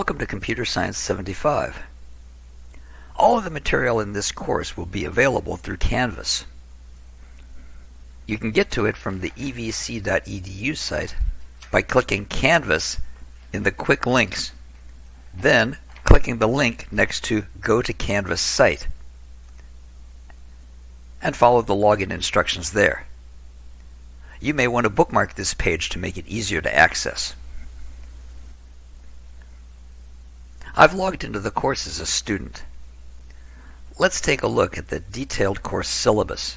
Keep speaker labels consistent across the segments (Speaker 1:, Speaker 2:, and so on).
Speaker 1: Welcome to Computer Science 75. All of the material in this course will be available through Canvas. You can get to it from the evc.edu site by clicking Canvas in the Quick Links, then clicking the link next to Go to Canvas site, and follow the login instructions there. You may want to bookmark this page to make it easier to access. I've logged into the course as a student. Let's take a look at the detailed course syllabus.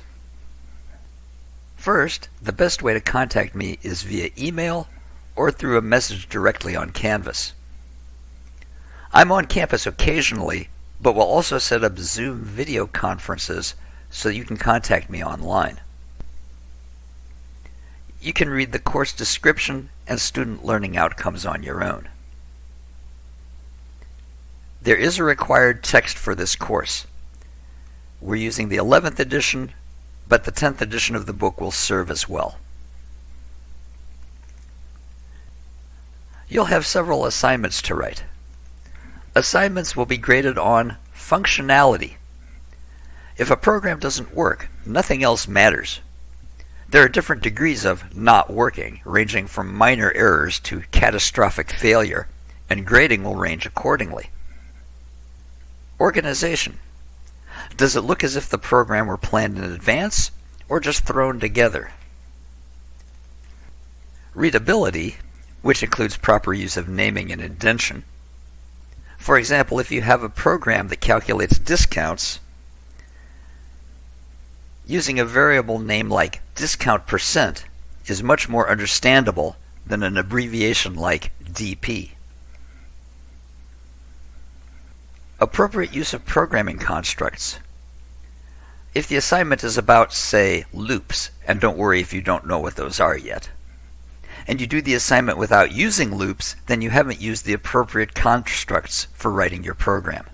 Speaker 1: First, the best way to contact me is via email or through a message directly on Canvas. I'm on campus occasionally, but will also set up Zoom video conferences so you can contact me online. You can read the course description and student learning outcomes on your own. There is a required text for this course. We're using the 11th edition, but the 10th edition of the book will serve as well. You'll have several assignments to write. Assignments will be graded on functionality. If a program doesn't work, nothing else matters. There are different degrees of not working, ranging from minor errors to catastrophic failure, and grading will range accordingly. Organization. Does it look as if the program were planned in advance or just thrown together? Readability, which includes proper use of naming and indentation. For example, if you have a program that calculates discounts, using a variable name like discount percent is much more understandable than an abbreviation like DP. Appropriate use of programming constructs. If the assignment is about, say, loops, and don't worry if you don't know what those are yet, and you do the assignment without using loops, then you haven't used the appropriate constructs for writing your program.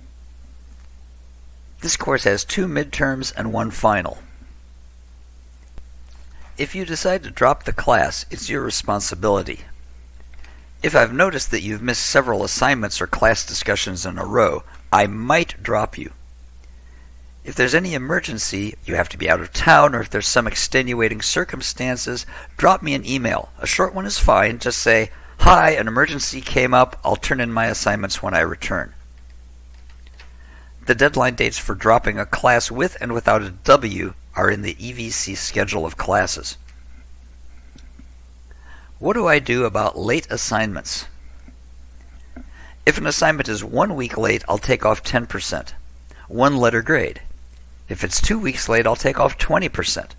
Speaker 1: This course has two midterms and one final. If you decide to drop the class, it's your responsibility. If I've noticed that you've missed several assignments or class discussions in a row, I might drop you. If there's any emergency, you have to be out of town, or if there's some extenuating circumstances, drop me an email. A short one is fine. Just say, Hi, an emergency came up. I'll turn in my assignments when I return. The deadline dates for dropping a class with and without a W are in the EVC schedule of classes. What do I do about late assignments? If an assignment is one week late, I'll take off 10%, one letter grade. If it's two weeks late, I'll take off 20%.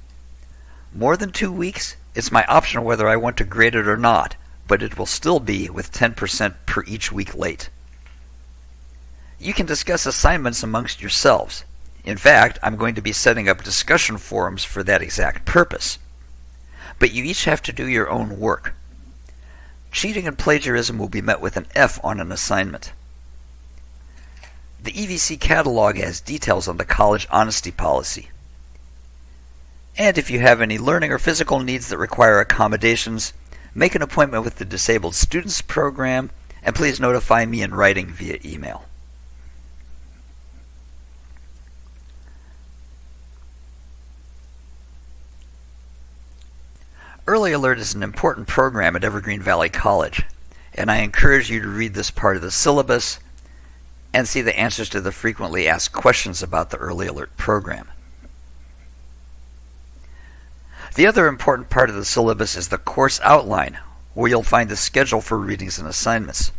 Speaker 1: More than two weeks, it's my option whether I want to grade it or not, but it will still be with 10% per each week late. You can discuss assignments amongst yourselves. In fact, I'm going to be setting up discussion forums for that exact purpose. But you each have to do your own work. Cheating and plagiarism will be met with an F on an assignment. The EVC catalog has details on the college honesty policy. And if you have any learning or physical needs that require accommodations, make an appointment with the Disabled Students Program and please notify me in writing via email. Early Alert is an important program at Evergreen Valley College, and I encourage you to read this part of the syllabus and see the answers to the frequently asked questions about the Early Alert program. The other important part of the syllabus is the course outline, where you'll find the schedule for readings and assignments.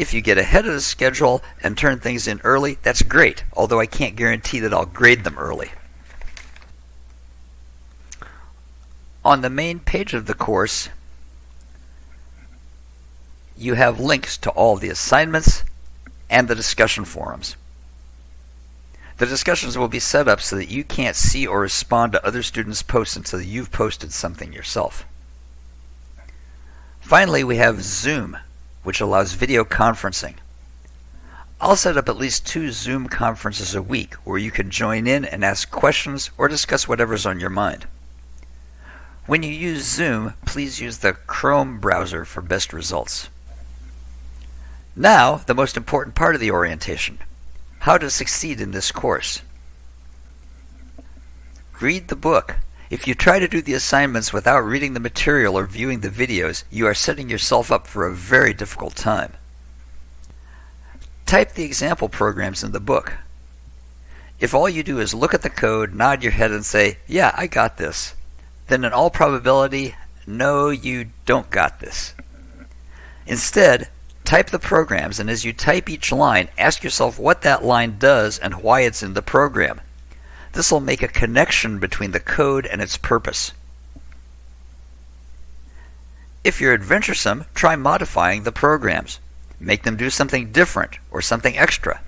Speaker 1: If you get ahead of the schedule and turn things in early, that's great, although I can't guarantee that I'll grade them early. On the main page of the course, you have links to all the assignments and the discussion forums. The discussions will be set up so that you can't see or respond to other students' posts until you've posted something yourself. Finally, we have Zoom, which allows video conferencing. I'll set up at least two Zoom conferences a week where you can join in and ask questions or discuss whatever's on your mind. When you use Zoom, please use the Chrome browser for best results. Now, the most important part of the orientation. How to succeed in this course. Read the book. If you try to do the assignments without reading the material or viewing the videos, you are setting yourself up for a very difficult time. Type the example programs in the book. If all you do is look at the code, nod your head, and say, Yeah, I got this, then in all probability, no, you don't got this. Instead, type the programs, and as you type each line, ask yourself what that line does and why it's in the program. This will make a connection between the code and its purpose. If you're adventuresome, try modifying the programs. Make them do something different or something extra.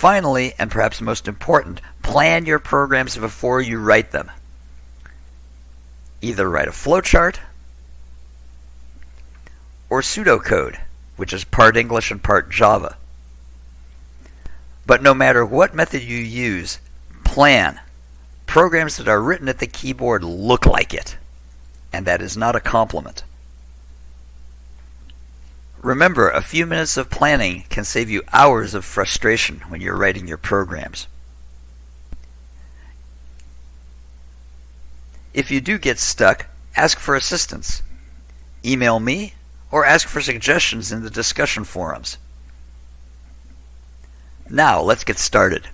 Speaker 1: Finally, and perhaps most important, plan your programs before you write them. Either write a flowchart or pseudocode, which is part English and part Java. But no matter what method you use, plan. Programs that are written at the keyboard look like it. And that is not a compliment. Remember, a few minutes of planning can save you hours of frustration when you're writing your programs. If you do get stuck, ask for assistance. Email me or ask for suggestions in the discussion forums. Now, let's get started.